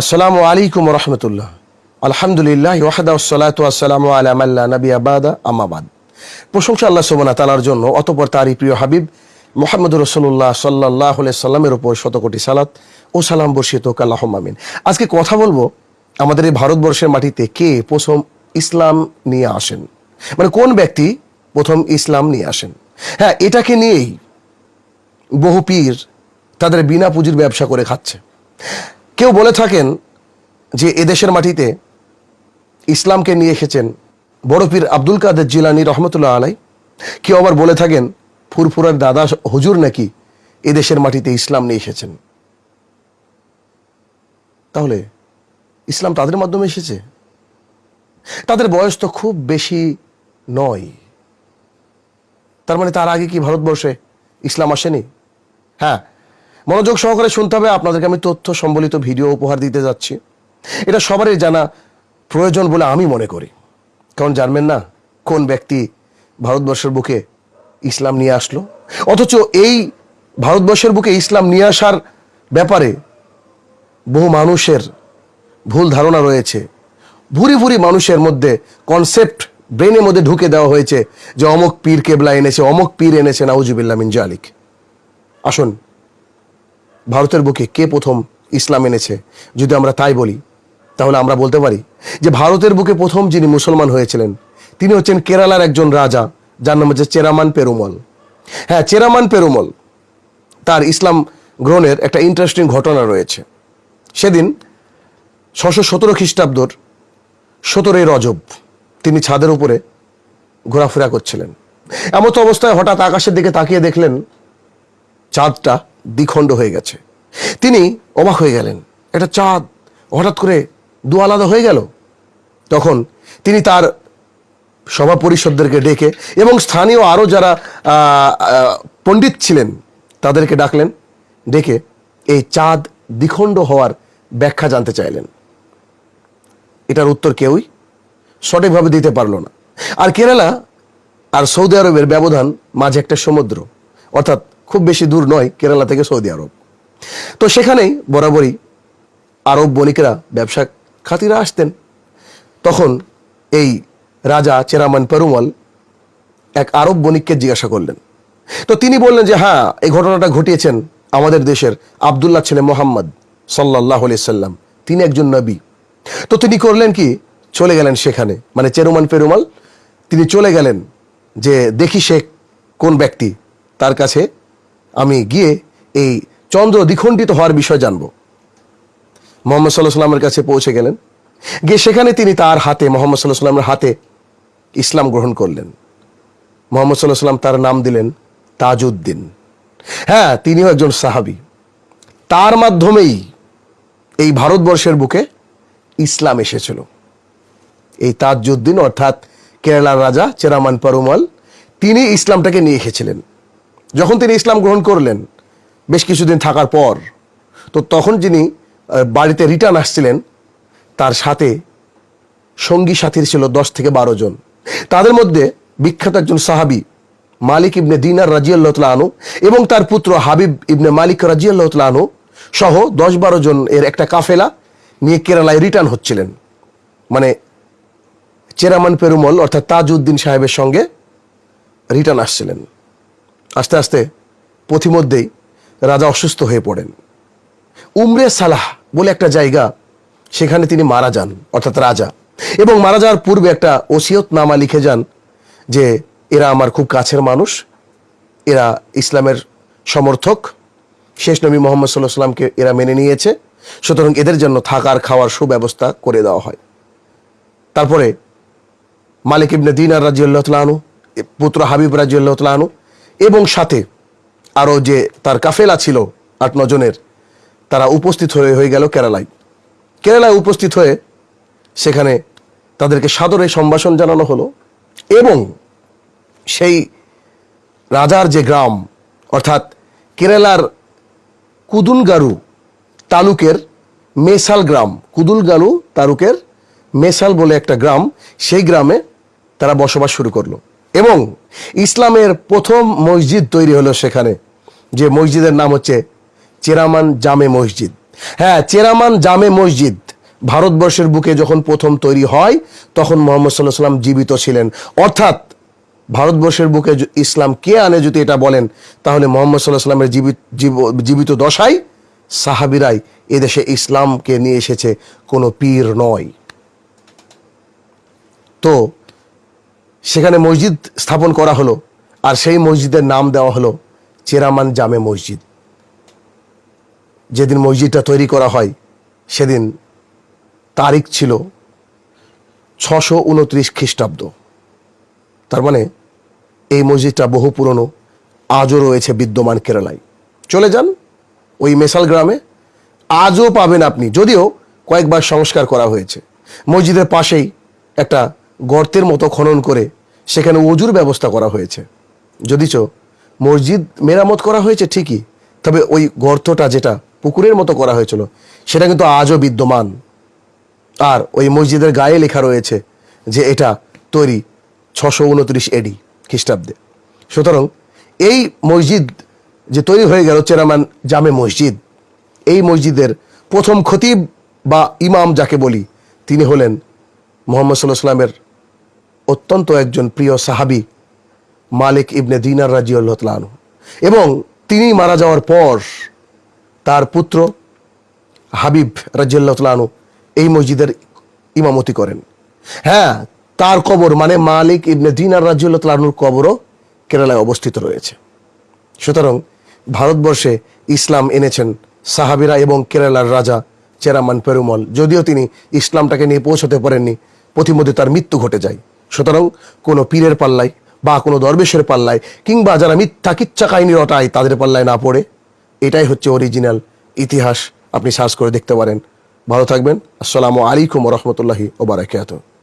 আসসালামু আলাইকুম রহমতুল্লাহ। আলহামদুলিল্লাহ ওয়াহাদা সালাতু আসসালামু আলা মাল্লা নবী আবাদা আমাবাদ প্রশংসা আল্লাহ সুবহানা তালার জন্য, অতপর তারই প্রিয় হাবিব মোহাম্মদ রসুল্লাহ সাল্লাহ সাল্লামের ওপর শতকোটি সালাত ও সালাম বর্ষিত কাল্লাহ আমিন। আজকে কথা বলব আমাদের এই ভারতবর্ষের মাটিতে কে প্রথম ইসলাম নিয়ে আসেন। মানে কোন ব্যক্তি প্রথম ইসলাম নিয়ে আসেন। হ্যাঁ এটাকে নিয়েই বহু পীর তাদের বিনা পুঁজির ব্যবসা করে খাচ্ছে। কেউ বলে থাকেন যে এদেশের মাটিতে ইসলামকে নিয়ে এসেছেন বড় পীর আব্দুল কাদের জিলানি রহমতুল্লাহ আলাই। কেউ আবার বলে থাকেন, ফুরফুরার দাদা হুজুর নাকি এদেশের মাটিতে ইসলাম নিয়ে এসেছেন। তাহলে ইসলাম তাদের মাধ্যমে এসেছে? তাদের বয়স তো খুব বেশি নয়। তার মানে তার আগে কি ভারতবর্ষে ইসলাম আসেনি? হ্যাঁ মনোযোগ সহকারে শুনতে হবে। আপনাদেরকে আমি তথ্য সম্বলিত ভিডিও উপহার দিতে যাচ্ছি। এটা সবারই জানা প্রয়োজন বলে আমি মনে করি। কারণ জানবেন না কোন ব্যক্তি ভারতবর্ষের বুকে ইসলাম নিয়ে আসলো। অথচ এই ভারতবর্ষের বুকে ইসলাম নিয়ে আসার ব্যাপারে বহু মানুষের ভুল ধারণা রয়েছে। ভুরি ভুরি মানুষের মধ্যে কনসেপ্ট ব্রেনের মধ্যে ঢুকে দেওয়া হয়েছে যে অমক পীর কেবলা এনেছে, অমক পীর এনেছে নাউজুবিল্লা মিন জালিক। আসুন ভারতের বুকে কে প্রথম ইসলাম এনেছে? যদি আমরা তাই বলি, তাহলে আমরা বলতে পারি যে ভারতের বুকে প্রথম যিনি মুসলমান হয়েছিলেন, তিনি হচ্ছেন কেরালার একজন রাজা, যার নাম হচ্ছে চেরামান পেরুমল। হ্যাঁ চেরামান পেরুমল, তার ইসলাম গ্রহণের একটা ইন্টারেস্টিং ঘটনা রয়েছে। সেদিন ছশো সতেরো খ্রিস্টাব্দর সতেরোই রজব তিনি ছাদের উপরে ঘোরাফেরা করছিলেন। এমতো অবস্থায় হঠাৎ আকাশের দিকে তাকিয়ে দেখলেন চাঁদটা দ্বিখণ্ড হয়ে গেছে। তিনি অবাক হয়ে গেলেন। এটা চাঁদ হঠাৎ করে দু আলাদা হয়ে গেল। তখন তিনি তার সভা পরিষদদেরকে ডেকে এবং স্থানীয় আরও যারা পণ্ডিত ছিলেন, তাদেরকে ডাকলেন, ডেকে এই চাঁদ দ্বিখণ্ড হওয়ার ব্যাখ্যা জানতে চাইলেন। এটার উত্তর কেউই সঠিকভাবে দিতে পারল না। আর কেরালা আর সৌদি আরবের ব্যবধান মাঝে একটা সমুদ্র, অর্থাৎ খুব বেশি দূর নয়, কেরালা থেকে সৌদি আরব। তো সেখানেই বরাবরই আরব বণিকেরা ব্যবসা খাতিরা আসতেন। তখন এই রাজা চেরামান পেরুমল এক আরব বণিককে জিজ্ঞাসা করলেন। তো তিনি বললেন যে হ্যাঁ এই ঘটনাটা ঘটিয়েছেন আমাদের দেশের আবদুল্লাহ ছেলে মোহাম্মদ সাল্লাহ সাল্লাম। তিনি একজন নবী। তো তিনি করলেন কি? চলে গেলেন সেখানে। মানে চেরুমান পেরুমাল, তিনি চলে গেলেন যে, দেখি সে কোন ব্যক্তি তার কাছে আমি গিয়ে এই চন্দ্র দ্বিখণ্ডিত হওয়ার বিষয় জানব। মোহাম্মদ সাল্লাহ সাল্লামের কাছে পৌঁছে গেলেন। গিয়ে সেখানে তিনি তার হাতে, মোহাম্মদ সাল্লাহ সাল্লামের হাতে ইসলাম গ্রহণ করলেন। মোহাম্মদ সাল্লাহ সাল্লাম তার নাম দিলেন তাজউদ্দিন। হ্যাঁ তিনিও একজন সাহাবি। তার মাধ্যমেই এই ভারতবর্ষের বুকে ইসলাম এসেছিল। এই তাজউদ্দিন অর্থাৎ কেরালার রাজা চেরামান পরুমাল, তিনি ইসলামটাকে নিয়ে এসেছিলেন। যখন তিনি ইসলাম গ্রহণ করলেন, বেশ কিছুদিন থাকার পর, তো তখন যিনি বাড়িতে রিটার্ন আসছিলেন, তার সাথে সঙ্গী সাথীর ছিল দশ থেকে বারো জন। তাদের মধ্যে বিখ্যাত একজন সাহাবি, মালিক ইবনে দিনার রাজিয়াল্লাহ আনু এবং তার পুত্র হাবিব ইবনে মালিক রাজিয়াল্লাহ আনু সহ দশ বারো জন এর একটা কাফেলা নিয়ে কেরালায় রিটার্ন হচ্ছিলেন। মানে চেরামান পেরুমল অর্থাৎ তাজউদ্দিন সাহেবের সঙ্গে রিটার্ন আসছিলেন। আস্তে আস্তে পথিমধ্যেই রাজা অসুস্থ হয়ে পড়েন। উমরে সালাহ বলে একটা জায়গা, সেখানে তিনি মারা যান, অর্থাৎ রাজা। এবং মারা যাওয়ার পূর্বে একটা ওসিয়ত নামা লিখে যান যে, এরা আমার খুব কাছের মানুষ, এরা ইসলামের সমর্থক, শেষ নবী মোহাম্মদ সাল্লাহ সাল্লামকে এরা মেনে নিয়েছে, সুতরাং এদের জন্য থাকার, খাওয়ার সুব্যবস্থা করে দেওয়া হয়। তারপরে মালিক ইবনে দিন দিনার রাজিউল্লাহ আনু পুত্র হাবিব রাজিউল্লাহ আনু এবং সাথে আরও যে তার কাফেলা ছিল আট নজনের তারা উপস্থিত হয়ে হয়ে গেল কেরালায়। কেরালায় উপস্থিত হয়ে সেখানে তাদেরকে সাদরে সম্ভাষণ জানানো হলো এবং সেই রাজার যে গ্রাম, অর্থাৎ কেরালার কুদুলগারু তালুকের মেসাল গ্রাম কুদুলগালু তালুকের মেসাল বলে একটা গ্রাম, সেই গ্রামে তারা বসবাস শুরু করল। এবং ইসলামের প্রথম মসজিদ তৈরি হলো সেখানে, যে মসজিদের নাম হচ্ছে চেরামান জামে মসজিদ। হ্যাঁ চেরামান জামে মসজিদ ভারতবর্ষের বুকে যখন প্রথম তৈরি হয়, তখন মোহাম্মদ সাল্লাহ সাল্লাম জীবিত ছিলেন। অর্থাৎ ভারতবর্ষের বুকে ইসলাম কে আনে যদি এটা বলেন, তাহলে মোহাম্মদ সাল্লাহ সাল্লামের জীবিত, জীব- জীবিত দশাই সাহাবিরাই এদেশে ইসলামকে নিয়ে এসেছে, কোনো পীর নয়। তো সেখানে মসজিদ স্থাপন করা হলো আর সেই মসজিদের নাম দেওয়া হলো চেরামান জামে মসজিদ। যেদিন মসজিদটা তৈরি করা হয়, সেদিন তারিখ ছিল ছশো উনত্রিশ খ্রিস্টাব্দ। তার মানে এই মসজিদটা বহু পুরনো, আজও রয়েছে বিদ্যমান কেরালায়। চলে যান ওই মেসাল গ্রামে, আজও পাবেন আপনি, যদিও কয়েকবার সংস্কার করা হয়েছে। মসজিদের পাশেই একটা গর্তের মতো খনন করে সেখানে অজুর ব্যবস্থা করা হয়েছে। যদিচ মসজিদ মেরামত করা হয়েছে ঠিকই, তবে ওই গর্তটা যেটা পুকুরের মতো করা হয়েছিল, সেটা কিন্তু আজও বিদ্যমান। আর ওই মসজিদের গায়ে লেখা রয়েছে যে এটা তৈরি ছশো উনত্রিশ এডি খ্রিস্টাব্দে। সুতরাং এই মসজিদ যে তৈরি হয়ে গেল চেরামান জামে মসজিদ, এই মসজিদের প্রথম খতিব বা ইমাম যাকে বলি, তিনি হলেন মোহাম্মদ সাল্লাহ সাল্লামের অত্যন্ত একজন প্রিয় সাহাবি মালিক ইবনে দিনার রাজিউল্লাহ তালু এবং তিনি মারা যাওয়ার পর তার পুত্র হাবিব রাজিউল্লাহ এই মসজিদের ইমামতি করেন। হ্যাঁ তার কবর মানে মালিক ইবনে দিনার রাজিউল্লাহ তালুর কবরও কেরালায় অবস্থিত রয়েছে। সুতরাং ভারতবর্ষে ইসলাম এনেছেন সাহাবিরা এবং কেরালার রাজা চেরামান পেরুমল। যদিও তিনি ইসলামটাকে নিয়ে পৌঁছতে পারেননি, প্রতিমধ্যে তার মৃত্যু ঘটে যায়। সুতরাং কোনো পীরের পাল্লায় বা কোনো দরবেশের পাল্লায় কিংবা যারা মিথ্যা কিচ্ছা কাহিনী রটায় তাদের পাল্লায় না পড়ে, এটাই হচ্ছে অরিজিনাল ইতিহাস। আপনি সার্চ করে দেখতে পারেন। ভালো থাকবেন। আসসালামু আলাইকুম রহমতুল্লাহি ওবরাকাতুহ